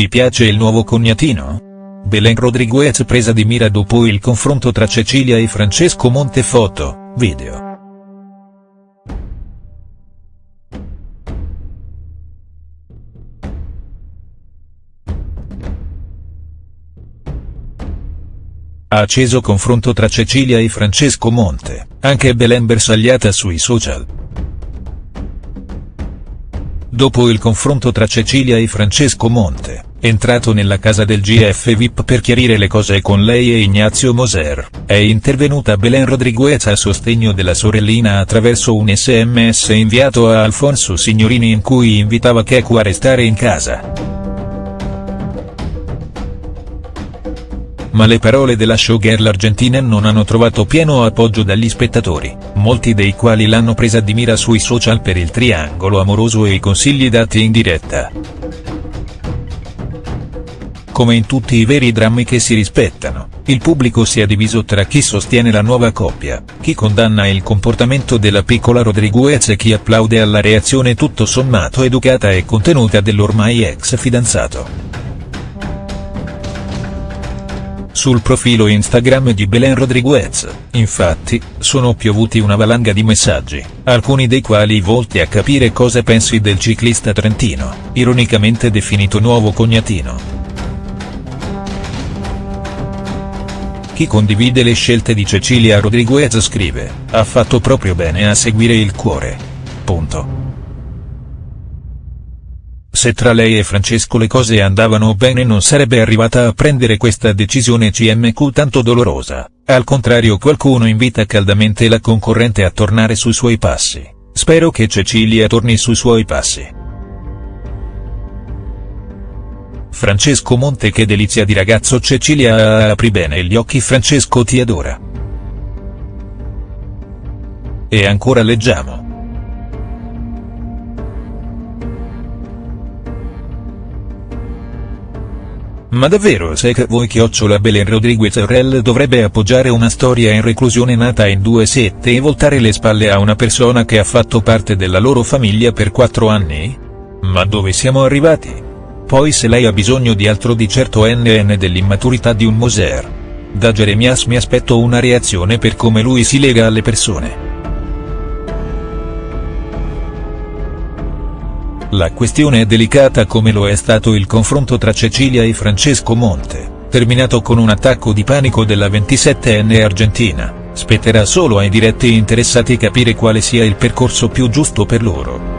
Ti piace il nuovo cognatino? Belen Rodriguez presa di mira dopo il confronto tra Cecilia e Francesco Monte foto, video. Acceso confronto tra Cecilia e Francesco Monte, anche Belen bersagliata sui social. Dopo il confronto tra Cecilia e Francesco Monte, entrato nella casa del GF VIP per chiarire le cose con lei e Ignazio Moser, è intervenuta Belen Rodriguez a sostegno della sorellina attraverso un sms inviato a Alfonso Signorini in cui invitava Keku a restare in casa. ma le parole della showgirl argentina non hanno trovato pieno appoggio dagli spettatori, molti dei quali l'hanno presa di mira sui social per il triangolo amoroso e i consigli dati in diretta. Come in tutti i veri drammi che si rispettano, il pubblico si è diviso tra chi sostiene la nuova coppia, chi condanna il comportamento della piccola Rodriguez e chi applaude alla reazione tutto sommato educata e contenuta dell'ormai ex fidanzato. Sul profilo Instagram di Belen Rodriguez, infatti, sono piovuti una valanga di messaggi, alcuni dei quali volti a capire cosa pensi del ciclista trentino, ironicamente definito nuovo cognatino. Chi condivide le scelte di Cecilia Rodriguez scrive, ha fatto proprio bene a seguire il cuore. Punto. Se tra lei e Francesco le cose andavano bene non sarebbe arrivata a prendere questa decisione CMQ tanto dolorosa, al contrario qualcuno invita caldamente la concorrente a tornare sui suoi passi, spero che Cecilia torni sui suoi passi. Francesco Monte che delizia di ragazzo Cecilia apri bene gli occhi Francesco ti adora. E ancora leggiamo. Ma davvero se che voi chiocciola Belen Rodriguez Rel dovrebbe appoggiare una storia in reclusione nata in due sette e voltare le spalle a una persona che ha fatto parte della loro famiglia per quattro anni? Ma dove siamo arrivati? Poi se lei ha bisogno di altro di certo NN dell'immaturità di un Moser. Da Jeremias mi aspetto una reazione per come lui si lega alle persone. La questione è delicata come lo è stato il confronto tra Cecilia e Francesco Monte, terminato con un attacco di panico della 27enne argentina, spetterà solo ai diretti interessati capire quale sia il percorso più giusto per loro.